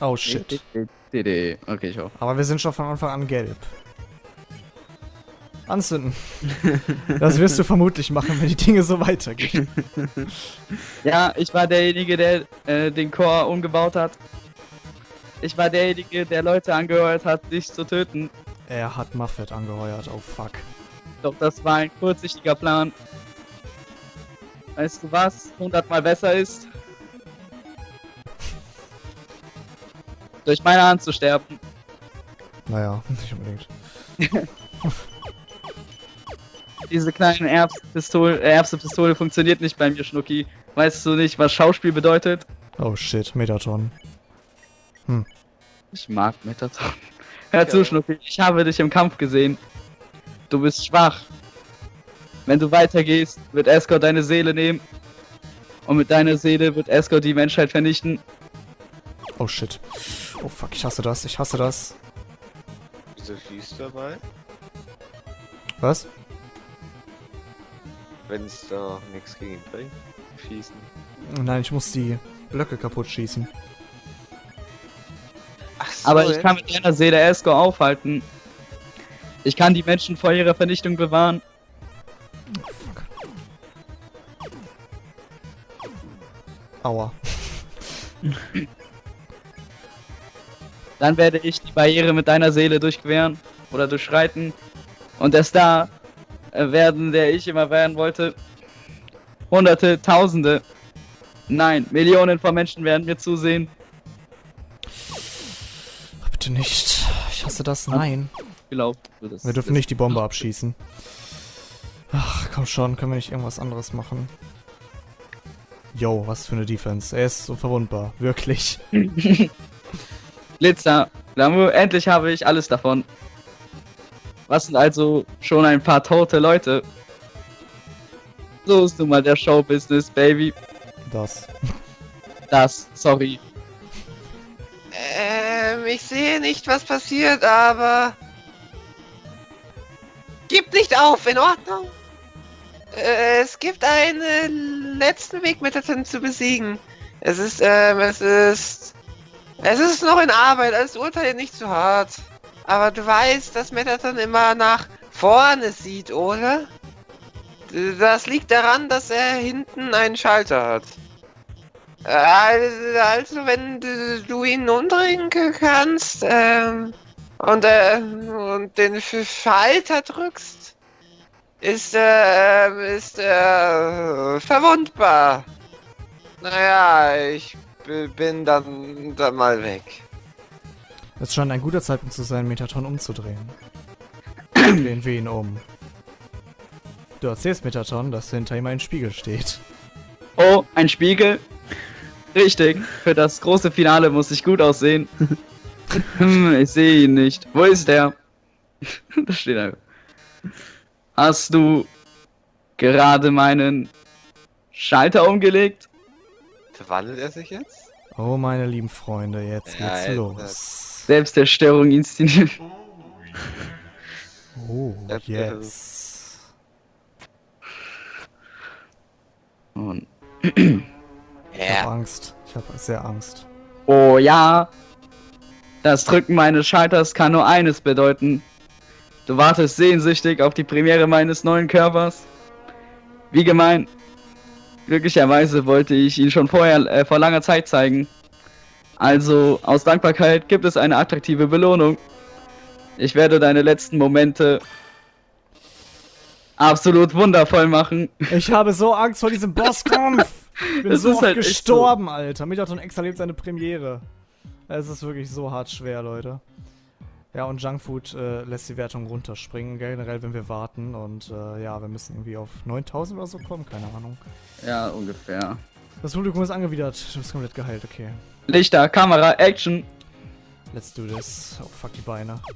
Oh shit. Okay, ich hoffe. Aber wir sind schon von Anfang an gelb. Anzünden. Das wirst du vermutlich machen, wenn die Dinge so weitergehen. Ja, ich war derjenige, der äh, den Chor umgebaut hat. Ich war derjenige, der Leute angeheuert hat, dich zu töten. Er hat Muffet angeheuert, oh fuck. Doch das war ein kurzsichtiger Plan. Weißt du was? Hundertmal besser ist. Durch meine Hand zu sterben. Naja, nicht unbedingt. Diese kleine Erbspistole, äh, funktioniert nicht bei mir, Schnucki. Weißt du nicht, was Schauspiel bedeutet? Oh shit, Metaton. Ich mag Metaton. Hör zu, Schnucki, ich habe dich im Kampf gesehen. Du bist schwach. Wenn du weitergehst, wird Escort deine Seele nehmen. Und mit deiner Seele wird Escort die Menschheit vernichten. Oh shit. Oh fuck, ich hasse das, ich hasse das. Wieso du dabei? Was? Wenn es da nichts gegen ihn bringt. Schießen. Nein, ich muss die Blöcke kaputt schießen. Ach so, Aber ich kann mit deiner Seele Escort aufhalten. Ich kann die Menschen vor ihrer Vernichtung bewahren. Dann werde ich die Barriere mit deiner Seele durchqueren oder durchschreiten. Und der Star äh, werden, der ich immer werden wollte. Hunderte, Tausende, nein, Millionen von Menschen werden mir zusehen. Ach, bitte nicht. Ich hasse das. Nein. Glaubt du das? Wir dürfen nicht die Bombe abschießen. Ach, komm schon, können wir nicht irgendwas anderes machen? Yo, was für eine Defense. Er ist unverwundbar. Wirklich. Blitzer, Glamour, endlich habe ich alles davon. Was sind also schon ein paar tote Leute? So ist nun mal der Showbusiness, Baby. Das. Das, sorry. Ähm, ich sehe nicht, was passiert, aber. Gib nicht auf, in Ordnung? Äh, es gibt einen letzten Weg, Metaton zu besiegen. Es ist, ähm, es ist. Es ist noch in Arbeit, also urteile nicht zu hart. Aber du weißt, dass Metaton immer nach vorne sieht, oder? Das liegt daran, dass er hinten einen Schalter hat. Äh, Also, wenn du, ihn umdrehen kannst ähm, und, äh, und den Sch- Schalter drückst, ist er ist er verwundbar. Naja, ich bin dann, dann mal weg. Es scheint ein guter Zeitpunkt zu sein, Metaton umzudrehen. Drehen wir ihn um. Du erzählst Metaton, dass hinter ihm ein Spiegel steht. Oh, ein Spiegel. Richtig, für das große Finale muss ich gut aussehen. Hm, ich sehe ihn nicht. Wo ist er? da steht er. Hast du gerade meinen Schalter umgelegt? Verwandelt er sich jetzt? Oh, meine lieben Freunde, jetzt Ja, geht's jetzt- los. Selbstzerstörung inszeniert. Oh, Äh, yes. Und- Ich hab Angst. Ich hab sehr Angst. Oh ja. Das Drücken meines Schalters kann nur eines bedeuten. Du wartest sehnsüchtig auf die Premiere meines neuen Körpers. Wie gemein. Glücklicherweise wollte ich ihn schon vorher äh, vor langer Zeit zeigen. Also aus Dankbarkeit gibt es eine attraktive Belohnung. Ich werde deine letzten Momente absolut wundervoll machen. Ich habe so Angst vor diesem Bosskampf. Ich bin Das so ist oft halt echt so. gestorben, Alter. Metaton X erlebt seine Premiere. Es ist wirklich so hart schwer, Leute. Ja, und Junkfood äh, lässt die Wertung runterspringen, generell, wenn wir warten. Und äh, ja, wir müssen irgendwie auf 9000 oder so kommen, keine Ahnung. Ja, ungefähr. Das Publikum ist angewidert. Du bist komplett geheilt, okay. Lichter, Kamera, Action. Let's do this. Oh, fuck die Beine.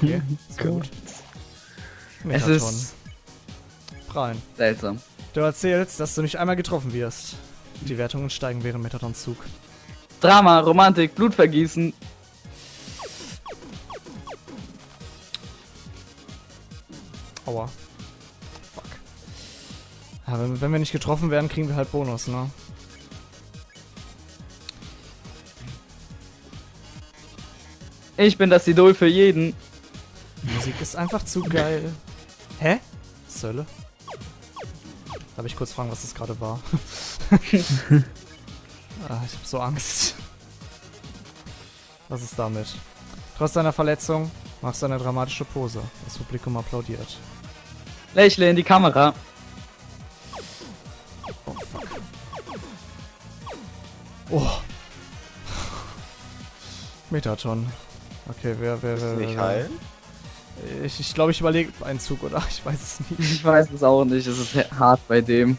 Okay, ist gut. Es ist Prallen. seltsam. Du erzählst, dass du nicht einmal getroffen wirst. Die Wertungen steigen während Metatons Zug. Drama, Romantik, Blutvergießen. Aua. Fuck. Ja, wenn, wenn wir nicht getroffen werden, kriegen wir halt Bonus, ne? Ich bin das Idol für jeden. Musik ist einfach zu geil. Hä? Sölle? Darf ich kurz fragen, was das gerade war? ah, ich hab so Angst. Was ist damit? Trotz deiner Verletzung machst du eine dramatische Pose. Das Publikum applaudiert. Lächle in die Kamera. Oh, fuck. Oh. Metaton. Okay, wer, wer, wer, Nicht heilen? Ich, ich glaube, ich überlege einen Zug, oder? Ich weiß es nicht. Ich weiß es auch nicht, es ist hart bei dem.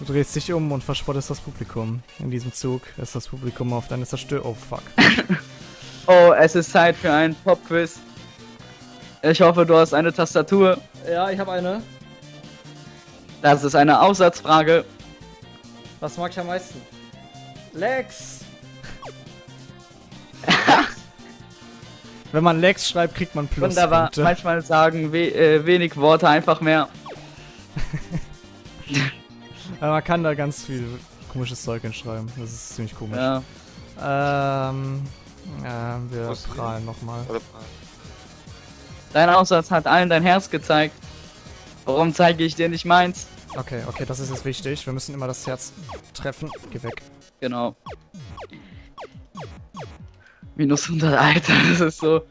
Du drehst dich um und verspottest das Publikum. In diesem Zug ist das Publikum auf deine Zerstörung. Oh, fuck. Oh, es ist Zeit für einen Pop-Quiz. Ich hoffe, du hast eine Tastatur. Ja, ich habe eine. Das ist eine Aufsatzfrage. Was mag ich am meisten? Lex! Wenn man Lex schreibt, kriegt man Wunderbar. Pluspunkte. Manchmal sagen we äh, wenig Worte einfach mehr. Ja, man kann da ganz viel komisches Zeug hinschreiben. Das ist ziemlich komisch. Ja. Ähm, äh, wir Was? prallen nochmal. Dein Aufsatz hat allen dein Herz gezeigt. Warum zeige ich dir nicht meins? Okay, okay, das ist jetzt wichtig. Wir müssen immer das Herz treffen. Geh weg. Genau. Minus 100, Alter, das ist so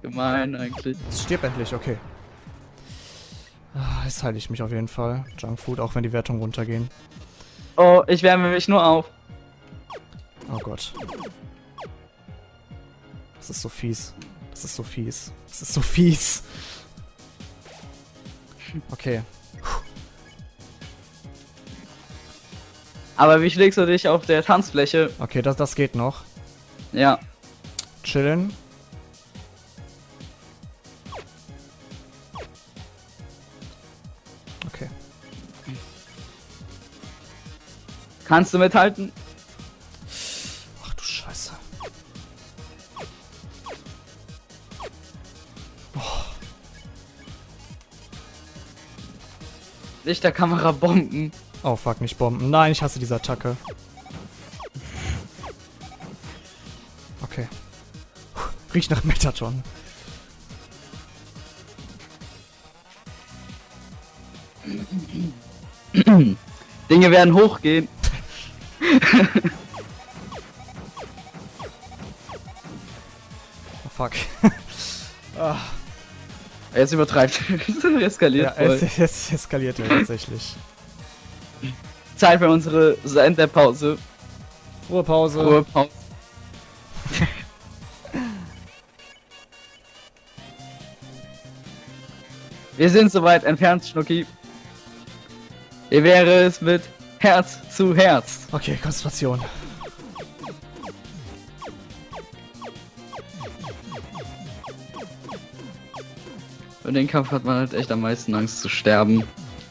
gemein eigentlich. Stirb endlich, okay. Ah, Jetzt heile ich mich auf jeden Fall. Junkfood, auch wenn die Wertungen runtergehen. Oh, ich wärme mich nur auf. Oh Gott. Das ist so fies. Das ist so fies. Das ist so fies. Okay. Aber wie schlägst du dich auf der Tanzfläche? Okay, das, das geht noch. Ja. Chillen. Kannst du mithalten? Ach du Scheiße. Lichterkamera Bomben. Oh fuck, nicht Bomben. Nein, ich hasse diese Attacke. Okay. Riecht nach Metaton. Dinge werden hochgehen. Oh fuck. ah, Jetzt übertreibt. Eskaliert ja, es, es eskaliert ja tatsächlich. Zeit für unsere Senderpause. Ruhepause. Ruhepause. Wir sind soweit entfernt, Schnucki. Wie wäre es mit Herz zu Herz? Okay, Konzentration. Für den Kampf hat man halt echt am meisten Angst zu sterben.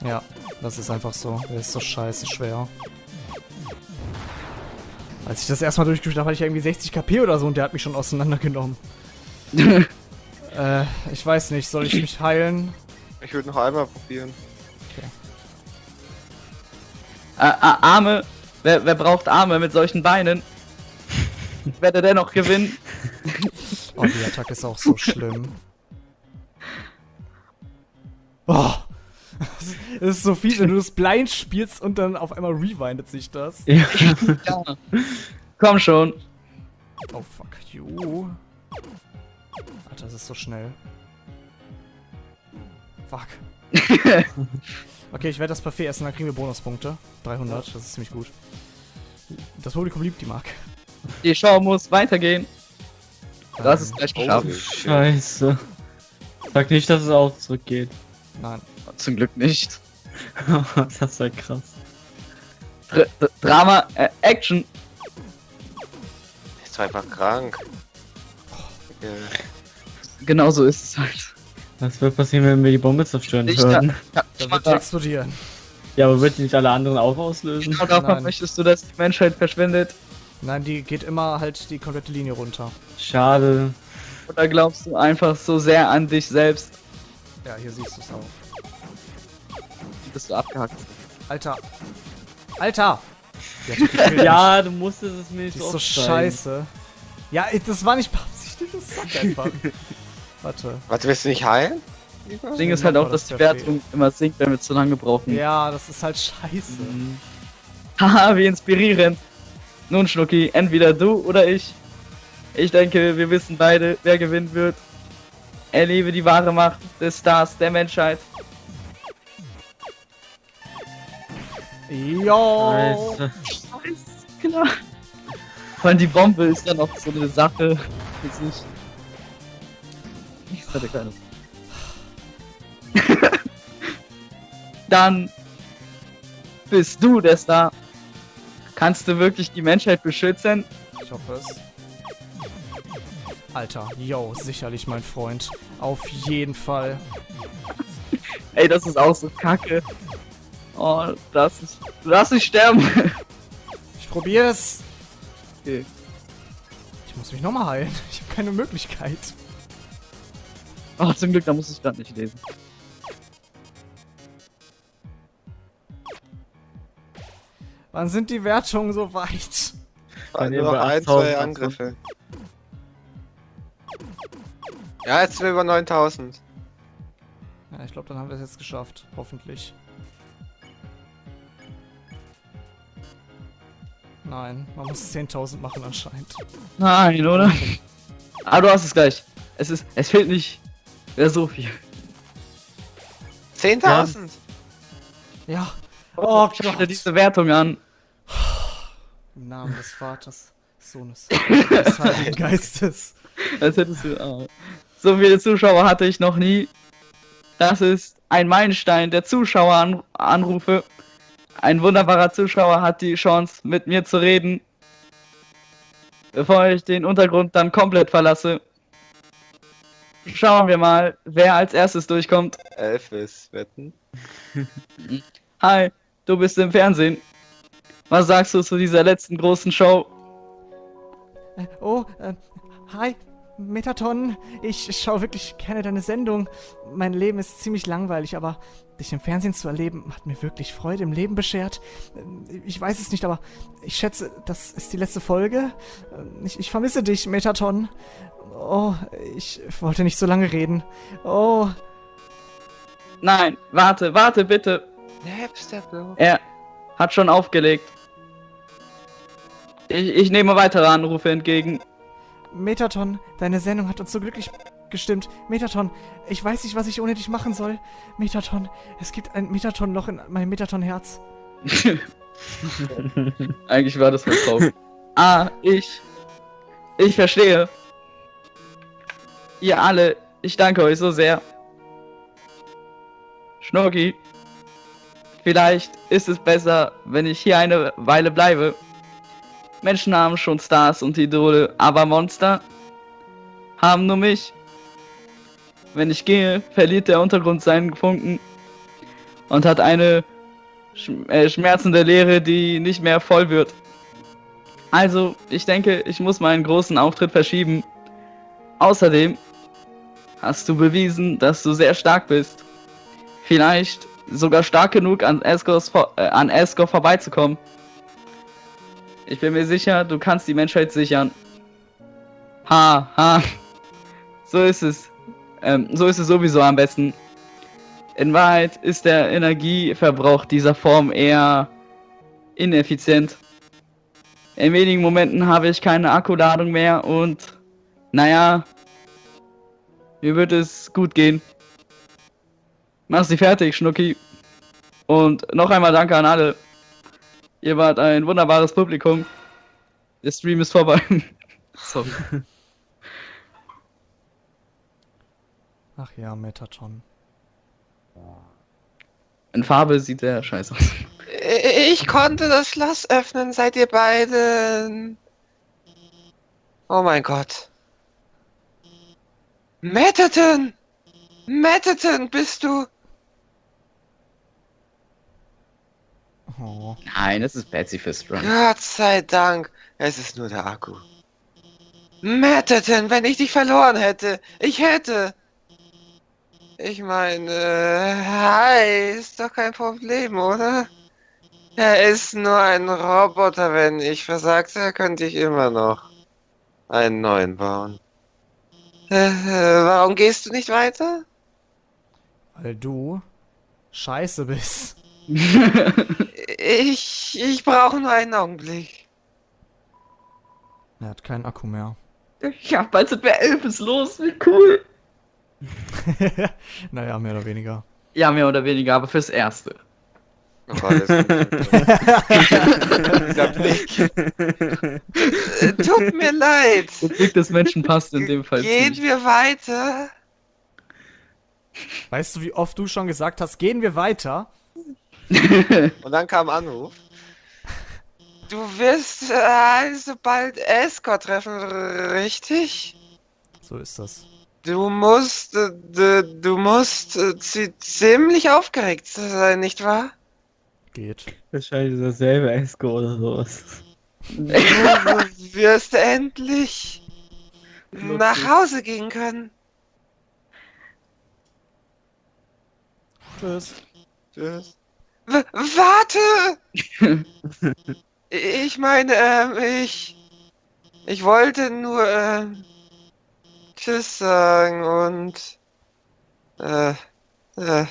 Ja, das ist einfach so. Der ist so scheiße schwer. Als ich das erstmal durchgespielt habe, hatte ich irgendwie 60 KP oder so und der hat mich schon auseinandergenommen. Äh, ich weiß nicht, soll ich mich heilen? Ich würde noch einmal probieren. Äh, Arme. Wer, wer braucht Arme mit solchen Beinen? Wer der dennoch gewinnen? Oh, die Attacke ist auch so schlimm. Oh. Es ist so fies, wenn du das blind spielst und dann auf einmal rewindet sich das. Ja. Ja. Komm schon. Oh fuck you. Alter, das ist so schnell. Fuck. Okay, ich werde das Parfait essen, dann kriegen wir Bonuspunkte. 300, das ist ziemlich gut. Das Publikum liebt die Mark. Die Show muss weitergehen. Das ist gleich geschafft. Shit. Scheiße. Sag nicht, dass es auch zurückgeht. Nein. Zum Glück nicht. das ist ja krass. Dr D Drama, äh, Action. Ist einfach krank. Äh, Genau so ist es halt. Was wird passieren, wenn wir die Bombe zerstören Lichter. würden? Ja, Da wird die explodieren. Ja, aber wird die nicht alle anderen auch auslösen? Genau davon Nein. möchtest du, dass die Menschheit verschwindet? Nein, die geht immer halt die komplette Linie runter. Schade. Oder glaubst du einfach so sehr an dich selbst, Ja, hier siehst du es auch. dass du abgehackt Alter. Alter! Ja, du musstest es mir nicht Die so ist so scheiße. Ja, das war nicht beabsichtigt. das sagt einfach. Warte. Warte, willst du nicht heilen? Das Ding ist halt auch, dass die Wertung immer sinkt, wenn wir zu lange brauchen. Ja, das ist halt scheiße. Mhm. Haha, wie inspirierend. Nun, Schnucki, entweder du oder ich. Ich denke, wir wissen beide, wer gewinnen wird. Erlebe die wahre Macht des Stars der Menschheit. Jo. Scheiße. Alles klar. Vor allem die Bombe ist ja noch so eine Sache. Jetzt nicht. Hatte keine. Dann bist du der Star. Kannst du wirklich die Menschheit beschützen? Ich hoffe es. Alter, yo, sicherlich mein Freund. Auf jeden Fall. Ey, das ist auch so kacke. Oh, das ist. Lass mich sterben. Ich probier's. Okay. Ich muss mich nochmal heilen. Ich habe keine Möglichkeit. Oh, zum Glück, da muss ich gerade nicht lesen. Wann sind die Wertungen so weit? Nur ihr noch ein, 8000 zwei Angriffe. Ja, jetzt sind wir über 9000. Ja, ich glaube, dann haben wir es jetzt geschafft. Hoffentlich. Nein, man muss 10.000 machen anscheinend. Nein, oder? Ah, du hast es gleich. Es ist. Es fehlt nicht mehr so viel. 10.000? Ja. Oh Schau dir Gott. diese Wertung an. Im Namen des Vaters, Sohnes, des Heiligen Geistes. Als hättest du. Ah. So viele Zuschauer hatte ich noch nie. Das ist ein Meilenstein der Zuschaueranrufe. Ein wunderbarer Zuschauer hat die Chance, mit mir zu reden. Bevor ich den Untergrund dann komplett verlasse. Schauen wir mal, wer als erstes durchkommt. Elvis, wetten? Hi, du bist im Fernsehen. Was sagst du zu dieser letzten großen Show? Äh, oh, äh, hi, Metaton. Ich schaue wirklich gerne deine Sendung. Mein Leben ist ziemlich langweilig, aber dich im Fernsehen zu erleben, hat mir wirklich Freude im Leben beschert. Ich weiß es nicht, aber ich schätze, das ist die letzte Folge. Ich, ich vermisse dich, Metaton. Oh, ich wollte nicht so lange reden. Oh, Nein, warte, warte bitte. Er hat schon aufgelegt. Ich, ich nehme weitere Anrufe entgegen. Metaton, deine Sendung hat uns so glücklich gestimmt. Metaton, ich weiß nicht, was ich ohne dich machen soll. Metaton, es gibt ein Metaton-Loch in meinem Metaton-Herz. Eigentlich war das verkauft. ah, ich. Ich verstehe. Ihr alle, ich danke euch so sehr. Schnorki. Vielleicht ist es besser, wenn ich hier eine Weile bleibe. Menschen haben schon Stars und Idole, aber Monster haben nur mich. Wenn ich gehe, verliert der Untergrund seinen Funken und hat eine äh, schmerzende Leere, die nicht mehr voll wird. Also, ich denke, ich muss meinen großen Auftritt verschieben. Außerdem hast du bewiesen, dass du sehr stark bist. Vielleicht sogar stark genug an Escos vor äh, vorbeizukommen. Ich bin mir sicher, du kannst die Menschheit sichern. Ha, ha. So ist es. Ähm, so ist es sowieso am besten. In Wahrheit ist der Energieverbrauch dieser Form eher ineffizient. In wenigen Momenten habe ich keine Akkuladung mehr und naja, mir wird es gut gehen. Mach sie fertig, Schnucki. Und noch einmal danke an alle. Ihr wart ein wunderbares Publikum. Der Stream ist vorbei. Sorry. Ach ja, Metaton. In Farbe sieht der scheiße aus. Ich konnte das Schloss öffnen, seid ihr beiden. Oh mein Gott. Metaton! Metaton, bist du? Oh. Nein, das ist Betsy für Strong. Gott sei Dank, es ist nur der Akku. Metaton, wenn ich dich verloren hätte, ich hätte. Ich meine, äh, hi, ist doch kein Problem, oder? Er ist nur ein Roboter, wenn ich versagte, könnte ich immer noch einen neuen bauen. Äh, äh, warum gehst du nicht weiter? Weil du scheiße bist. Ich, ich brauche nur einen Augenblick. Er hat keinen Akku mehr. ja, bald sind wir elf, ist los, wie cool. naja, mehr oder weniger. Ja, mehr oder weniger, aber fürs Erste. Oh, Tut mir leid. Der Blick des Menschen passt in dem Fall. Gehen nicht. wir weiter? Weißt du, wie oft du schon gesagt hast, gehen wir weiter? Und dann kam Anruf. Du wirst äh, also bald Escort treffen, richtig? So ist das. Du musst, äh, du, du musst äh, zi- ziemlich aufgeregt sein, nicht wahr? Geht. Wahrscheinlich dasselbe Esco oder sowas. Du wirst endlich nach Hause gehen können. Tschüss. Tschüss. W warte! ich meine, ähm, ich. Ich wollte nur, ähm. Tschüss sagen und. Äh. Äh.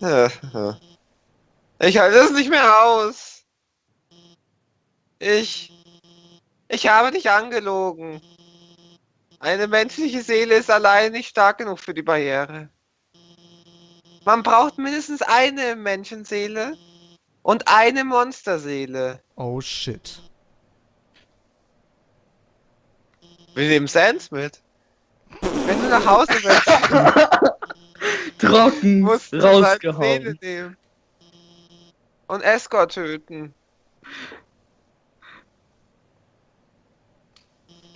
Äh. äh. Ich halte es nicht mehr aus. Ich. Ich habe dich angelogen. Eine menschliche Seele ist allein nicht stark genug für die Barriere. Man braucht mindestens eine Menschenseele und eine Monsterseele. Oh shit. Wir nehmen Sans mit. Wenn du nach Hause willst, Trocken musst du seine Seele rausgehauen. nehmen. Und Escort töten.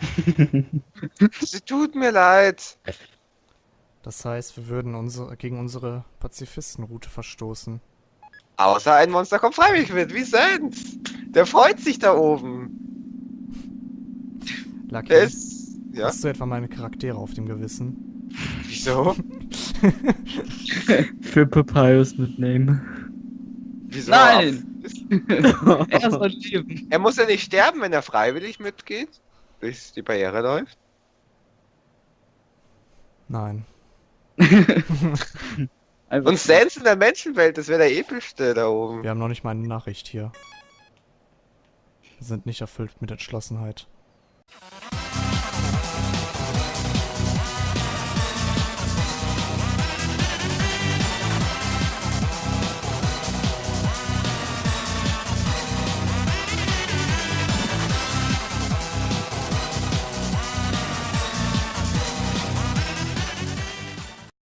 Sie tut mir leid. Das heißt, wir würden unsere, gegen unsere Pazifistenroute verstoßen. Außer ein Monster kommt freiwillig mit, wie Sans. Der freut sich da oben. Lucky, Der ist. Ja, hast du etwa meine Charaktere auf dem Gewissen? wieso? Für Papyrus mitnehmen. Wieso? Nein! Ist- Er soll leben. Er muss ja nicht sterben, wenn er freiwillig mitgeht. Bis die Barriere läuft. Nein. Und Sans in der Menschenwelt, das wäre der epischste da oben. Wir haben noch nicht mal eine Nachricht hier. Wir sind nicht erfüllt mit Entschlossenheit.